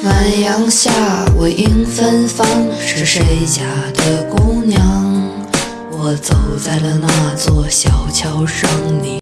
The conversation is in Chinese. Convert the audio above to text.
暖阳下我迎芬芳是谁家的姑娘？我走在了那座小桥上你